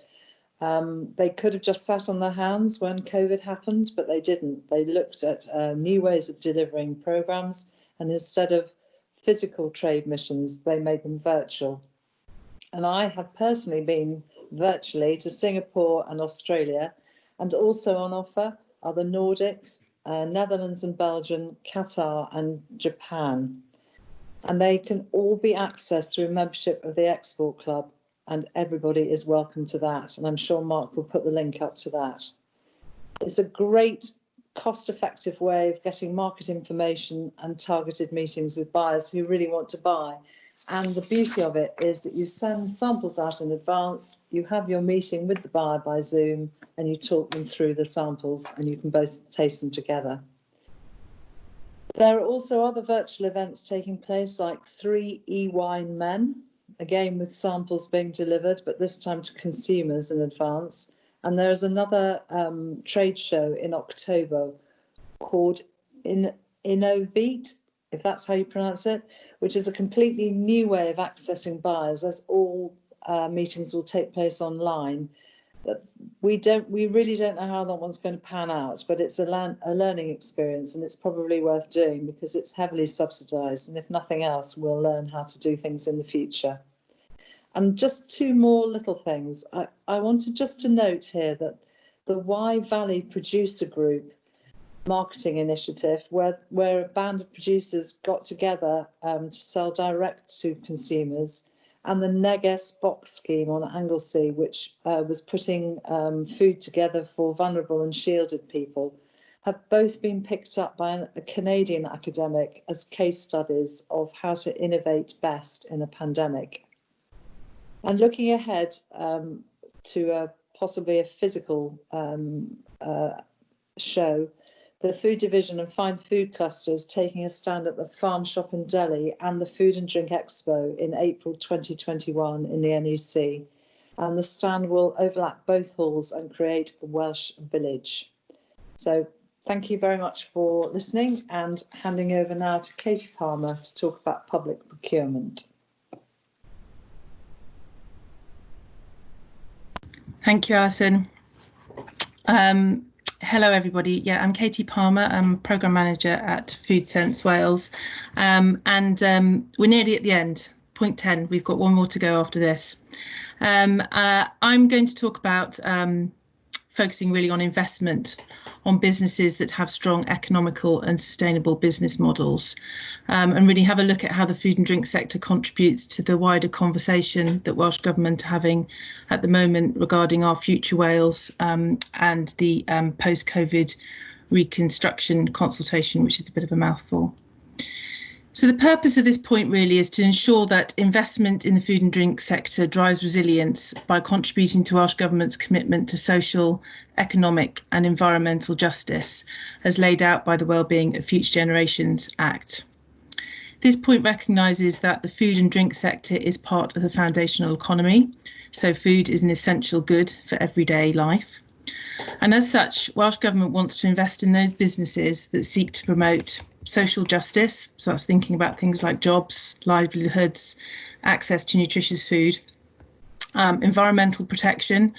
um, they could have just sat on their hands when COVID happened, but they didn't. They looked at uh, new ways of delivering programs, and instead of physical trade missions, they made them virtual. And I have personally been virtually to Singapore and Australia, and also on offer are the Nordics, uh, Netherlands and Belgium, Qatar and Japan. And they can all be accessed through membership of the Export Club and everybody is welcome to that. And I'm sure Mark will put the link up to that. It's a great cost effective way of getting market information and targeted meetings with buyers who really want to buy. And the beauty of it is that you send samples out in advance, you have your meeting with the buyer by Zoom, and you talk them through the samples and you can both taste them together. There are also other virtual events taking place like three e-wine men, again with samples being delivered, but this time to consumers in advance. And there's another um, trade show in October called in Innovate, if that's how you pronounce it, which is a completely new way of accessing buyers, as all uh, meetings will take place online. We don't, we really don't know how that one's going to pan out, but it's a, a learning experience and it's probably worth doing because it's heavily subsidised. And if nothing else, we'll learn how to do things in the future. And just two more little things. I, I wanted just to note here that the Wye Valley Producer Group marketing initiative, where, where a band of producers got together um, to sell direct to consumers, and the Neges box scheme on Anglesey, which uh, was putting um, food together for vulnerable and shielded people, have both been picked up by a Canadian academic as case studies of how to innovate best in a pandemic. And looking ahead um, to a, possibly a physical um, uh, show, the food division and fine food clusters taking a stand at the farm shop in Deli and the Food and Drink Expo in April 2021 in the NEC. And the stand will overlap both halls and create a Welsh village. So thank you very much for listening and handing over now to Katie Palmer to talk about public procurement. Thank you, Alison. Um, hello, everybody. Yeah, I'm Katie Palmer. I'm Programme Manager at Food Sense Wales. Um, and um, we're nearly at the end, point 10. We've got one more to go after this. Um, uh, I'm going to talk about um, focusing really on investment on businesses that have strong economical and sustainable business models um, and really have a look at how the food and drink sector contributes to the wider conversation that Welsh Government are having at the moment regarding our future Wales um, and the um, post-COVID reconstruction consultation, which is a bit of a mouthful. So the purpose of this point really is to ensure that investment in the food and drink sector drives resilience by contributing to Welsh Government's commitment to social, economic and environmental justice as laid out by the Wellbeing of Future Generations Act. This point recognises that the food and drink sector is part of the foundational economy, so food is an essential good for everyday life. And as such, Welsh Government wants to invest in those businesses that seek to promote social justice, so that's thinking about things like jobs, livelihoods, access to nutritious food, um, environmental protection,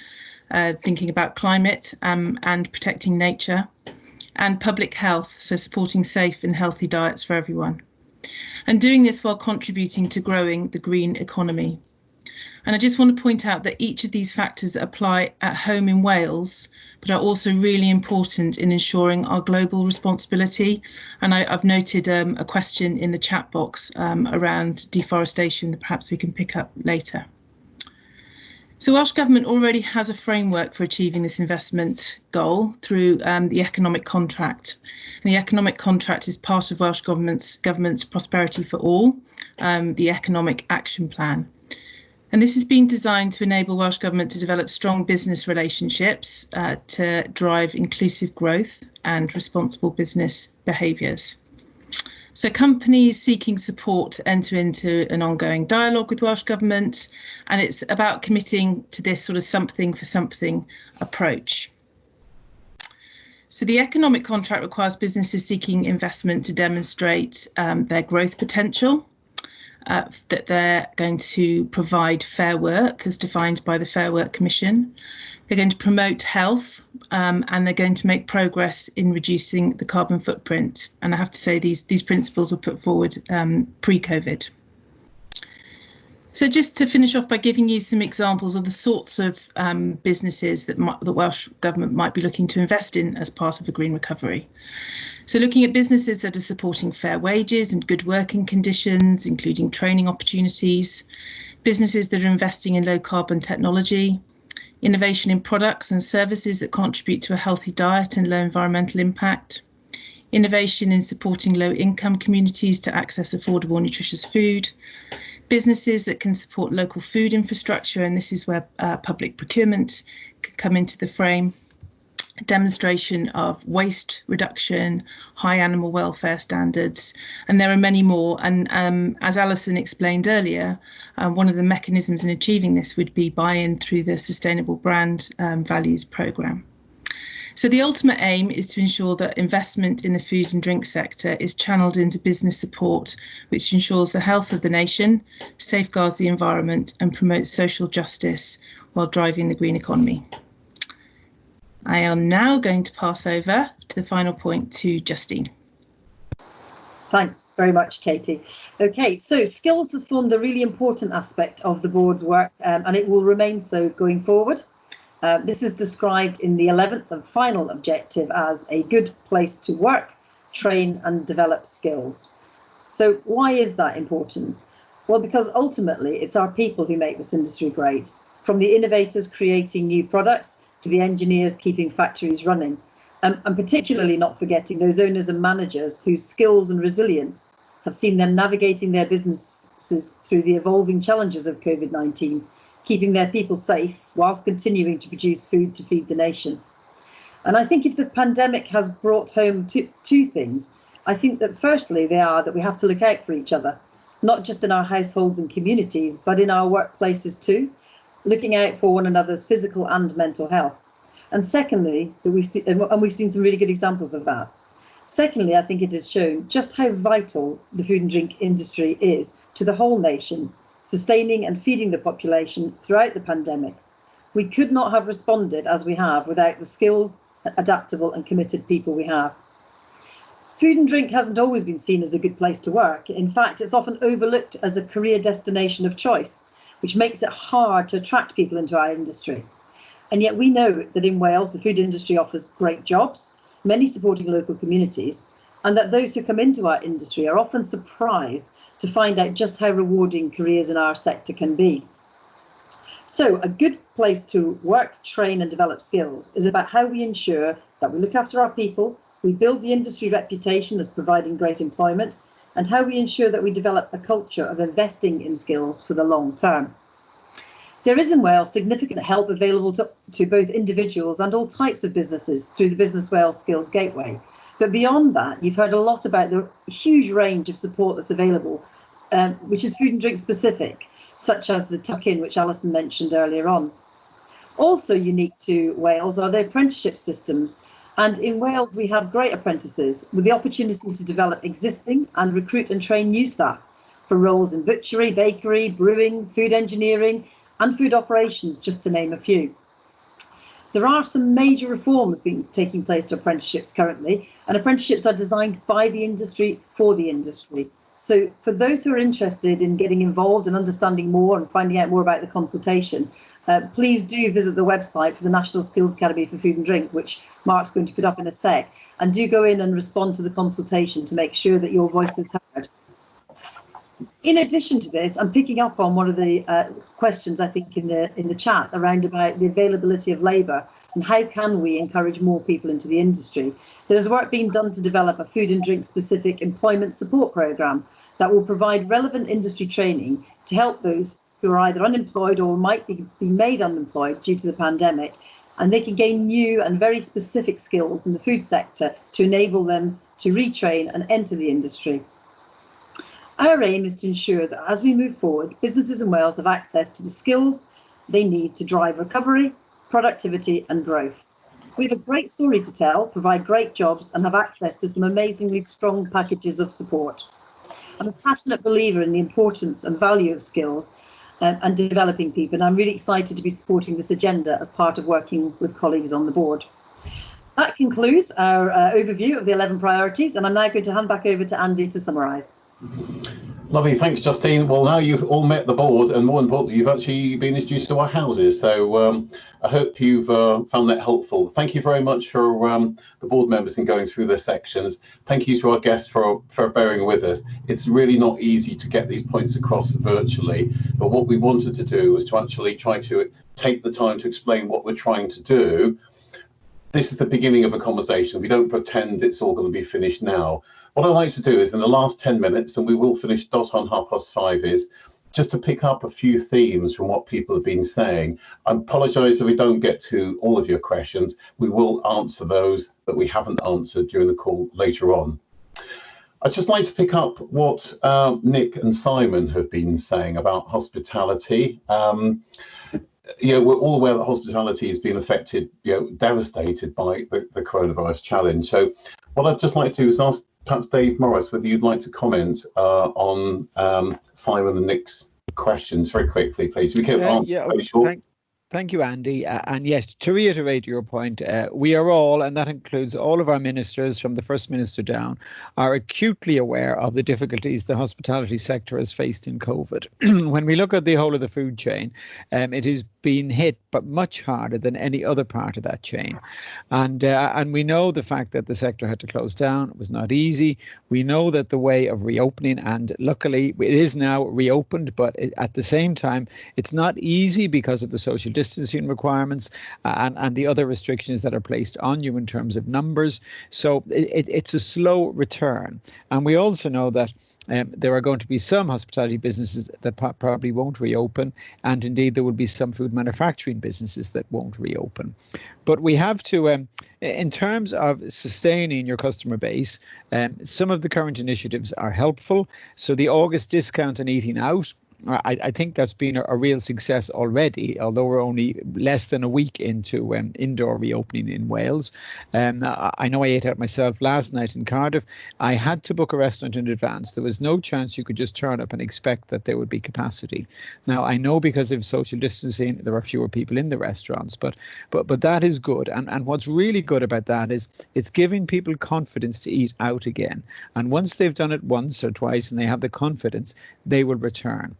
uh, thinking about climate um, and protecting nature, and public health, so supporting safe and healthy diets for everyone. And doing this while contributing to growing the green economy. And I just want to point out that each of these factors apply at home in Wales, but are also really important in ensuring our global responsibility. And I, have noted um, a question in the chat box um, around deforestation that perhaps we can pick up later. So Welsh Government already has a framework for achieving this investment goal through um, the economic contract. And the economic contract is part of Welsh Government's, government's Prosperity for All, um, the economic action plan. And this has been designed to enable Welsh Government to develop strong business relationships uh, to drive inclusive growth and responsible business behaviours. So companies seeking support enter into an ongoing dialogue with Welsh Government, and it's about committing to this sort of something for something approach. So the economic contract requires businesses seeking investment to demonstrate um, their growth potential uh, that they're going to provide fair work as defined by the Fair Work Commission. They're going to promote health um, and they're going to make progress in reducing the carbon footprint. And I have to say these, these principles were put forward um, pre-COVID. So just to finish off by giving you some examples of the sorts of um, businesses that the Welsh Government might be looking to invest in as part of the green recovery. So looking at businesses that are supporting fair wages and good working conditions, including training opportunities, businesses that are investing in low carbon technology, innovation in products and services that contribute to a healthy diet and low environmental impact, innovation in supporting low income communities to access affordable nutritious food, businesses that can support local food infrastructure, and this is where uh, public procurement can come into the frame, demonstration of waste reduction, high animal welfare standards, and there are many more. And um, as Alison explained earlier, uh, one of the mechanisms in achieving this would be buy-in through the Sustainable Brand um, Values Programme. So the ultimate aim is to ensure that investment in the food and drink sector is channeled into business support, which ensures the health of the nation, safeguards the environment and promotes social justice while driving the green economy. I am now going to pass over to the final point to Justine. Thanks very much, Katie. Okay, so skills has formed a really important aspect of the board's work um, and it will remain so going forward. Uh, this is described in the 11th and final objective as a good place to work, train and develop skills. So why is that important? Well, because ultimately it's our people who make this industry great. From the innovators creating new products to the engineers keeping factories running, um, and particularly not forgetting those owners and managers whose skills and resilience have seen them navigating their businesses through the evolving challenges of COVID-19, keeping their people safe whilst continuing to produce food to feed the nation. And I think if the pandemic has brought home two, two things, I think that firstly they are that we have to look out for each other, not just in our households and communities, but in our workplaces too, looking out for one another's physical and mental health. And secondly, that we've seen, and we've seen some really good examples of that. Secondly, I think it has shown just how vital the food and drink industry is to the whole nation, sustaining and feeding the population throughout the pandemic. We could not have responded as we have without the skilled, adaptable and committed people we have. Food and drink hasn't always been seen as a good place to work. In fact, it's often overlooked as a career destination of choice which makes it hard to attract people into our industry. And yet we know that in Wales, the food industry offers great jobs, many supporting local communities, and that those who come into our industry are often surprised to find out just how rewarding careers in our sector can be. So a good place to work, train and develop skills is about how we ensure that we look after our people, we build the industry reputation as providing great employment, and how we ensure that we develop a culture of investing in skills for the long term. There is in Wales significant help available to, to both individuals and all types of businesses through the Business Wales Skills Gateway. But beyond that, you've heard a lot about the huge range of support that's available, um, which is food and drink specific, such as the tuck-in, which Alison mentioned earlier on. Also unique to Wales are the apprenticeship systems. And in Wales, we have great apprentices with the opportunity to develop existing and recruit and train new staff for roles in butchery, bakery, brewing, food engineering, and food operations, just to name a few. There are some major reforms being taking place to apprenticeships currently, and apprenticeships are designed by the industry for the industry. So for those who are interested in getting involved and understanding more and finding out more about the consultation, uh, please do visit the website for the National Skills Academy for Food and Drink, which Mark's going to put up in a sec, and do go in and respond to the consultation to make sure that your voice is heard in addition to this, I'm picking up on one of the uh, questions I think in the in the chat around about the availability of labour and how can we encourage more people into the industry. There's work being done to develop a food and drink specific employment support programme that will provide relevant industry training to help those who are either unemployed or might be, be made unemployed due to the pandemic and they can gain new and very specific skills in the food sector to enable them to retrain and enter the industry. Our aim is to ensure that as we move forward, businesses in Wales have access to the skills they need to drive recovery, productivity and growth. We have a great story to tell, provide great jobs and have access to some amazingly strong packages of support. I'm a passionate believer in the importance and value of skills um, and developing people and I'm really excited to be supporting this agenda as part of working with colleagues on the board. That concludes our uh, overview of the 11 priorities and I'm now going to hand back over to Andy to summarise. Lovely, thanks, Justine. Well, now you've all met the board, and more importantly, you've actually been introduced to our houses. So um, I hope you've uh, found that helpful. Thank you very much for um, the board members in going through their sections. Thank you to our guests for, for bearing with us. It's really not easy to get these points across virtually, but what we wanted to do was to actually try to take the time to explain what we're trying to do. This is the beginning of a conversation. We don't pretend it's all going to be finished now what I'd like to do is in the last 10 minutes, and we will finish dot on half past five, is just to pick up a few themes from what people have been saying. I apologise if we don't get to all of your questions. We will answer those that we haven't answered during the call later on. I'd just like to pick up what uh, Nick and Simon have been saying about hospitality. Um, you know, we're all aware that hospitality has been affected, you know, devastated by the, the coronavirus challenge. So what I'd just like to do is ask perhaps Dave Morris, whether you'd like to comment uh, on um, Simon and Nick's questions very quickly, please. We can uh, answer yeah, very short. Thank, Thank you, Andy. Uh, and yes, to reiterate your point, uh, we are all, and that includes all of our ministers from the First Minister down, are acutely aware of the difficulties the hospitality sector has faced in COVID. when we look at the whole of the food chain, um, it has been hit, but much harder than any other part of that chain. And uh, and we know the fact that the sector had to close down it was not easy. We know that the way of reopening, and luckily it is now reopened, but it, at the same time, it's not easy because of the social distancing requirements uh, and, and the other restrictions that are placed on you in terms of numbers. So it, it's a slow return. And we also know that um, there are going to be some hospitality businesses that probably won't reopen, and indeed there will be some food manufacturing businesses that won't reopen. But we have to, um, in terms of sustaining your customer base, um, some of the current initiatives are helpful. So the August discount on eating out I, I, think that's been a, a, real success already, although we're only less than a week into um, indoor reopening in Wales. Um, I, I know I ate out myself last night in Cardiff. I had to book a restaurant in advance. There was no chance you could just turn up and expect that there would be capacity. Now I know because of social distancing, there are fewer people in the restaurants, but but but that is good. And and what's really good about that is it's giving people confidence to eat out again. And once they've done it once or twice and they have the confidence, they will return.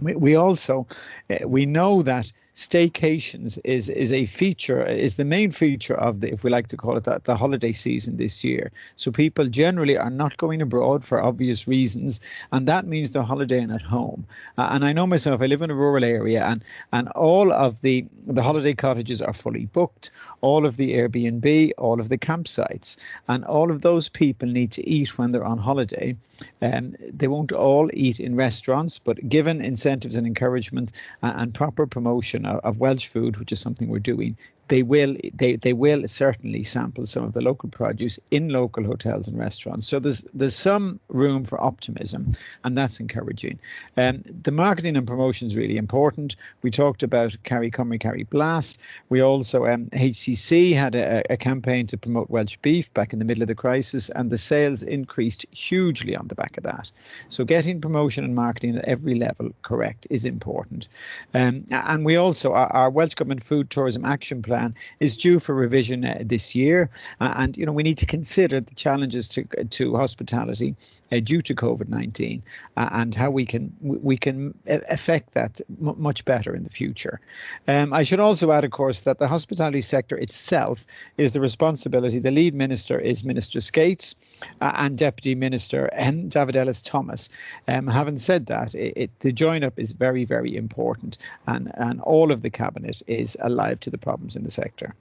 We, we also uh, we know that staycations is is a feature is the main feature of the if we like to call it that the holiday season this year. So people generally are not going abroad for obvious reasons, and that means they're holidaying at home. Uh, and I know myself, I live in a rural area, and and all of the the holiday cottages are fully booked, all of the Airbnb, all of the campsites, and all of those people need to eat when they're on holiday. Um, they won't all eat in restaurants, but given incentives and encouragement uh, and proper promotion of, Welsh food, which is something we're doing, they will they they will certainly sample some of the local produce in local hotels and restaurants. So there's there's some room for optimism, and that's encouraging. Um, the marketing and promotion is really important. We talked about Caru Cymru Caru Blas. We also um, HCC had a, a campaign to promote Welsh beef back in the middle of the crisis, and the sales increased hugely on the back of that. So getting promotion and marketing at every level correct is important. Um, and we also our, our Welsh Government Food Tourism Action Plan plan is due for revision uh, this year, uh, and you know we need to consider the challenges to to hospitality uh, due to COVID-19 uh, and how we can we can affect that much better in the future. Um, I should also add, of course, that the hospitality sector itself is the responsibility. The lead minister is Minister Skates uh, and Deputy Minister David Ellis Thomas. Um, having said that, it, it, the join up is very very important, and and all of the cabinet is alive to the problems in the sector.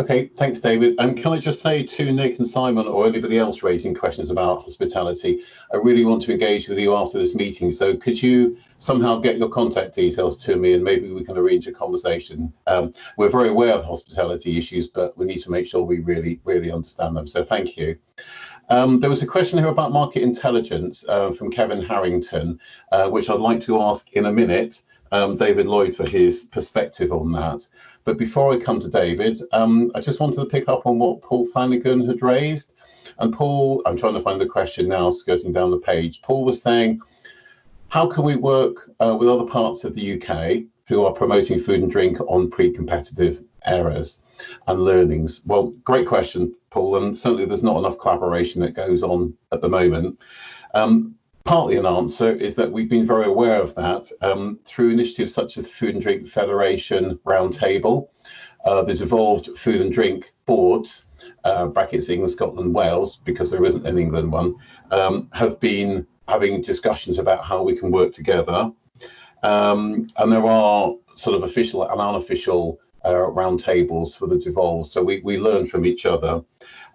Okay, thanks, David. And can I just say to Nick and Simon or anybody else raising questions about hospitality, I really want to engage with you after this meeting. So could you somehow get your contact details to me and maybe we can arrange a conversation? Um, we're very aware of hospitality issues, but we need to make sure we really, really understand them. So thank you. Um, there was a question here about market intelligence uh, from Kevin Harrington, uh, which I'd like to ask in a minute um, David Lloyd for his perspective on that. But before I come to David, um, I just wanted to pick up on what Paul Flanagan had raised. And Paul, I'm trying to find the question now, skirting down the page. Paul was saying, how can we work uh, with other parts of the UK who are promoting food and drink on pre-competitive eras and learnings? Well, great question, Paul, and certainly there's not enough collaboration that goes on at the moment. Um, partly an answer is that we've been very aware of that um, through initiatives such as the Food and Drink Federation Roundtable, uh, the devolved food and drink boards, uh, brackets England, Scotland, Wales, because there isn't an England one, um, have been having discussions about how we can work together. Um, and there are sort of official and unofficial uh, roundtables for the devolved, so we, we learn from each other.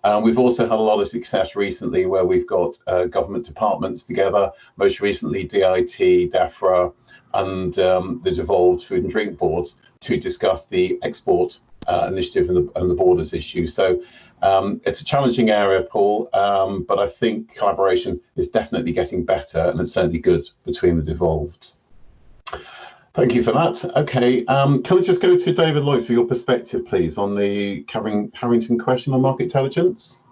Uh, we've also had a lot of success recently where we've got uh, government departments together, most recently DIT, DEFRA, and um, the devolved food and drink boards to discuss the export uh, initiative and the, and the, borders issue. So um, it's a challenging area, Paul, um, but I think collaboration is definitely getting better and it's certainly good between the devolved. Thank you for that. Okay, um, can I just go to David Lloyd for your perspective, please, on the Harrington question on market intelligence?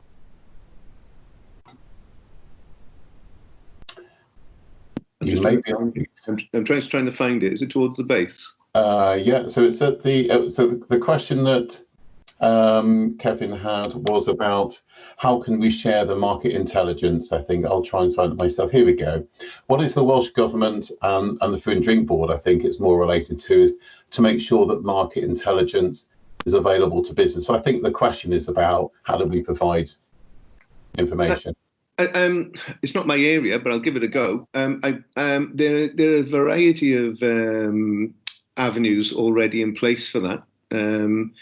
You may be on. I'm, I'm trying, trying to find it. Is it towards the base? Uh, yeah, so it's at the, uh, so the, the question that um, Kevin had was about how can we share the market intelligence? I think I'll try and find it myself. Here we go. What is the Welsh Government and, and the Food and Drink Board, I think it's more related to, is to make sure that market intelligence is available to business. So I think the question is about how do we provide information? Uh, um, it's not my area, but I'll give it a go. Um, I, um, there, there are a variety of um, avenues already in place for that. Um,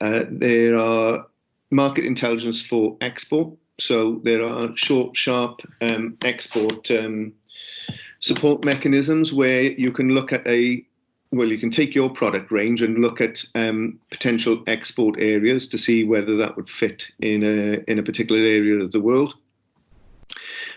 uh, there are market intelligence for export. So there are short, sharp um, export um, support mechanisms where you can look at a well, you can take your product range and look at um, potential export areas to see whether that would fit in a in a particular area of the world.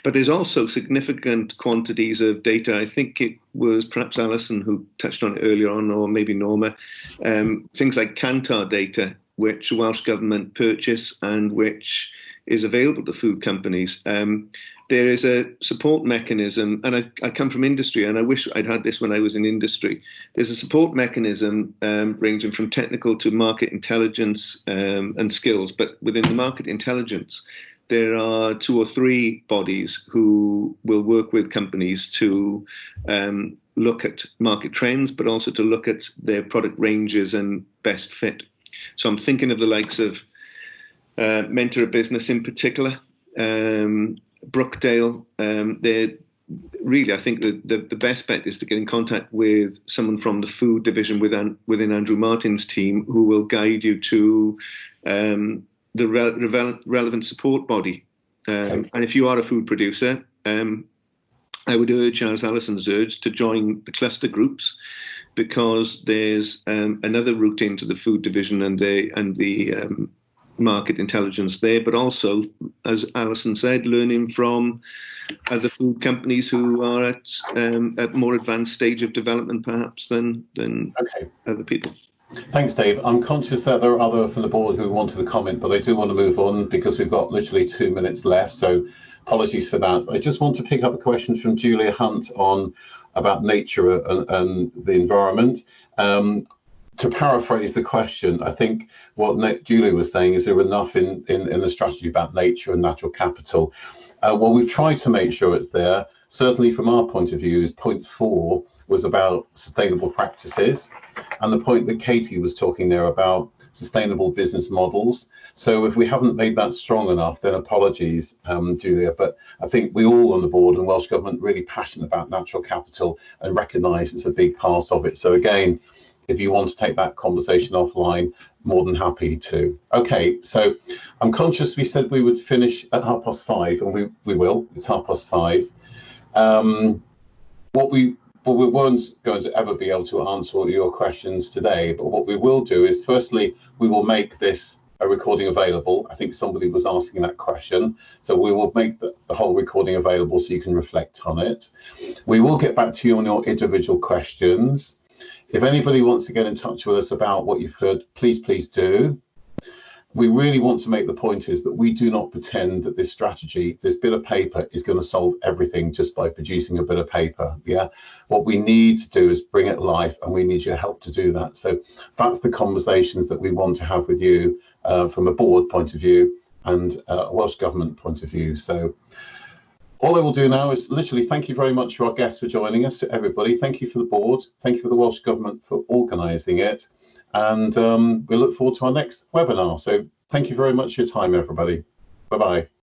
But there's also significant quantities of data. I think it was perhaps Alison who touched on it earlier on, or maybe Norma. Um, things like Kantar data which the Welsh Government purchase and which is available to food companies. Um, there is a support mechanism, and I, I, come from industry, and I wish I'd had this when I was in industry. There's a support mechanism um, ranging from technical to market intelligence um, and skills, but within the market intelligence, there are two or three bodies who will work with companies to um, look at market trends, but also to look at their product ranges and best fit. So I'm thinking of the likes of uh, Mentor Business in particular, um, Brookdale. Um, they're really, I think the, the, the, best bet is to get in contact with someone from the food division within, within Andrew Martin's team who will guide you to um, the re- relevant support body. Um, okay. And if you are a food producer, um, I would urge, as Alison's urged, to join the cluster groups because there's um, another route into the food division and the and the um, market intelligence there, but also, as Alison said, learning from other food companies who are at um, a more advanced stage of development, perhaps than than okay. other people. Thanks, Dave. I'm conscious that there are other from the board who wanted to comment, but I do want to move on because we've got literally two minutes left. So apologies for that. I just want to pick up a question from Julia Hunt on about nature and, and the environment. Um, to paraphrase the question, I think what Julie was saying is there enough in, in, in the strategy about nature and natural capital? Uh, well, we've tried to make sure it's there. Certainly, from our point of view, is point four was about sustainable practices, and the point that Katie was talking there about sustainable business models. So if we haven't made that strong enough, then apologies, um, Julia. But I think we all on the board and Welsh Government really passionate about natural capital and recognise it's a big part of it. So again, if you want to take that conversation offline, more than happy to. Okay, so I'm conscious we said we would finish at half past five, and we, we will. It's half past five. Um, what we but we weren't going to ever be able to answer all your questions today. But what we will do is, firstly, we will make this a recording available. I think somebody was asking that question. So we will make the, the, whole recording available so you can reflect on it. We will get back to you on your individual questions. If anybody wants to get in touch with us about what you've heard, please, please do. We really want to make the point is that we do not pretend that this strategy, this bit of paper is going to solve everything just by producing a bit of paper. Yeah. What we need to do is bring it life and we need your help to do that. So that's the conversations that we want to have with you uh, from a board point of view and uh, a Welsh Government point of view. So all I will do now is literally thank you very much to our guests for joining us, to everybody. Thank you for the board. Thank you for the Welsh Government for organising it. And um, we look forward to our next webinar. So thank you very much for your time, everybody. Bye-bye.